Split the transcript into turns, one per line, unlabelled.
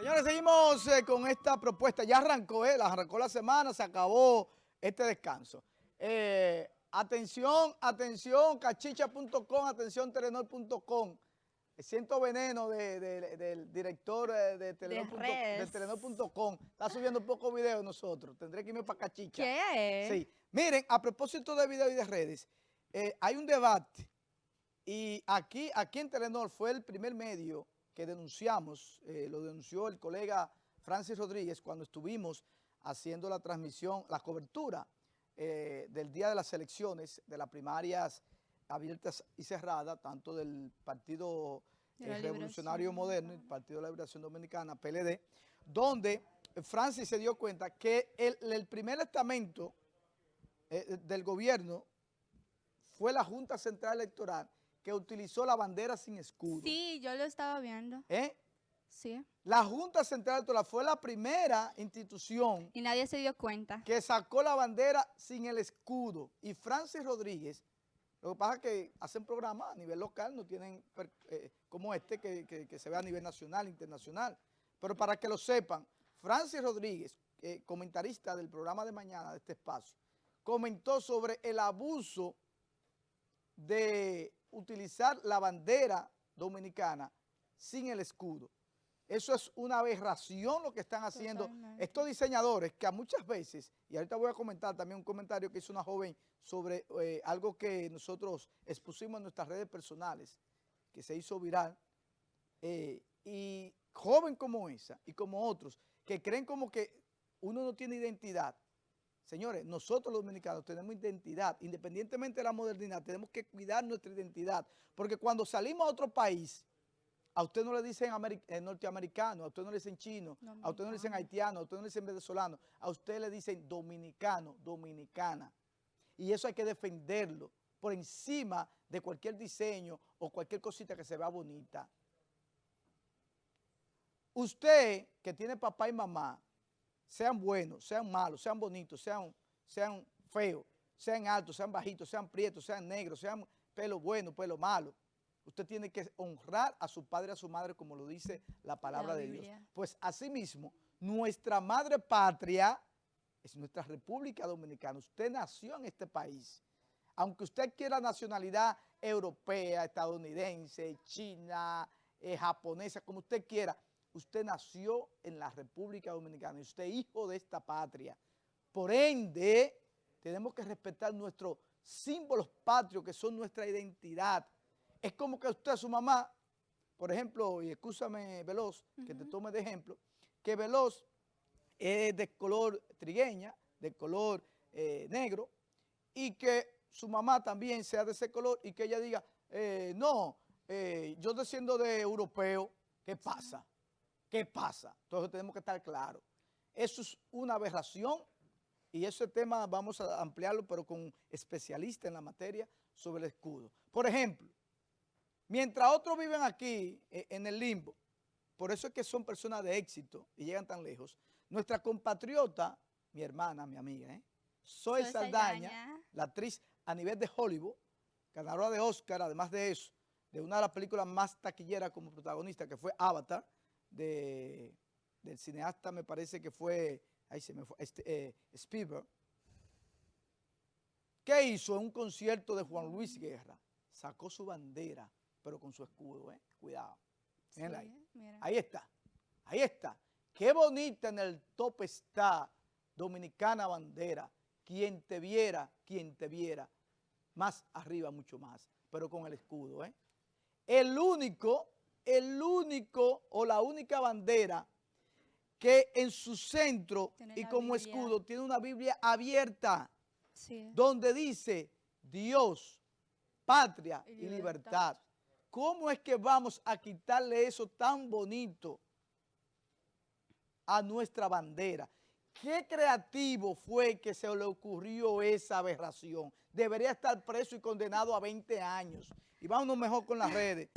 Señores, seguimos eh, con esta propuesta. Ya arrancó, eh, arrancó la semana, se acabó este descanso. Eh, atención, atención, cachicha.com, atención, telenor.com. Siento veneno del director eh, de, telenor.com. Está subiendo un poco video nosotros. Tendré que irme para Cachicha.
¿Qué?
Sí. Miren, a propósito de video y de redes, hay un debate y aquí, aquí en Telenor fue el primer medio que denunciamos, eh, lo denunció el colega Francis Rodríguez cuando estuvimos haciendo la transmisión, la cobertura del día de las elecciones, de las primarias abiertas y cerradas, tanto del Partido eh, Revolucionario Moderno y el Partido de la Liberación Dominicana, PLD, donde Francis se dio cuenta que el, primer estamento eh, del gobierno fue la Junta Central Electoral que utilizó la bandera sin escudo.
Sí, yo lo estaba viendo.
¿Eh?
Sí.
La Junta Central Electoral fue la primera institución...
Y nadie se dio cuenta.
Que sacó la bandera sin el escudo. Y Francis Rodríguez lo que pasa es que hacen programas a nivel local, no tienen eh, como este que, se ve a nivel nacional, internacional. Pero para que lo sepan, Francis Rodríguez, eh, comentarista del programa de mañana de este espacio, comentó sobre el abuso de utilizar la bandera dominicana sin el escudo. Eso es una aberración lo que están haciendo estos diseñadores que a muchas veces, y ahorita voy a comentar también un comentario que hizo una joven sobre eh, algo que nosotros expusimos en nuestras redes personales, que se hizo viral, eh, y joven como esa y como otros, que creen como que uno no tiene identidad. Señores, nosotros los dominicanos tenemos identidad, independientemente de la modernidad, tenemos que cuidar nuestra identidad, porque cuando salimos a otro país, a usted no le dicen eh, norteamericano, a usted no le dicen chino, a usted no le dicen haitiano, a usted no le dicen venezolano, a usted le dicen dominicano, dominicana. Y eso hay que defenderlo por encima de cualquier diseño o cualquier cosita que se vea bonita. Usted que tiene papá y mamá, sean buenos, sean malos, sean bonitos, sean, sean feos, sean altos, sean bajitos, sean prietos, sean negros, sean pelo bueno, pelo malo, Usted tiene que honrar a su padre y a su madre como lo dice la palabra de Dios. Pues asimismo, nuestra madre patria es nuestra República Dominicana. Usted nació en este país. Aunque usted quiera nacionalidad europea, estadounidense, china, eh, japonesa, como usted quiera, usted nació en la República Dominicana y usted es hijo de esta patria. Por ende, tenemos que respetar nuestros símbolos patrios que son nuestra identidad, es como que usted, su mamá, por ejemplo, y escúchame Veloz, que te tome de ejemplo, que Veloz es de color trigueña, de color eh, negro, y que su mamá también sea de ese color y que ella diga, eh, no, eh, yo desciendo de europeo, ¿qué pasa? ¿Qué pasa? Entonces tenemos que estar claros. Eso es una aberración y ese tema vamos a ampliarlo, pero con especialistas en la materia sobre el escudo. Por ejemplo, Mientras otros viven aquí, eh, en el limbo, por eso es que son personas de éxito y llegan tan lejos, nuestra compatriota, mi hermana, mi amiga, ¿eh? Soy Saldaña, la actriz a nivel de Hollywood, ganadora de Oscar, además de eso, de una de las películas más taquilleras como protagonista, que fue Avatar, de, del cineasta, me parece que fue, ahí se me fue, este, eh, Spielberg. ¿Qué hizo en un concierto de Juan Luis Guerra? Sacó su bandera pero con su escudo, ¿eh? Cuidado. ahí. ahí está, ahí está. Qué bonita en el top está Dominicana Bandera. Quien te viera, quien te viera. Más arriba, mucho más, pero con el escudo, ¿eh? El único, el único o la única bandera que en su centro y como escudo tiene una Biblia abierta, donde dice Dios, patria y libertad. ¿Cómo es que vamos a quitarle eso tan bonito a nuestra bandera? ¿Qué creativo fue que se le ocurrió esa aberración? Debería estar preso y condenado a 20 años. Y vámonos mejor con las redes.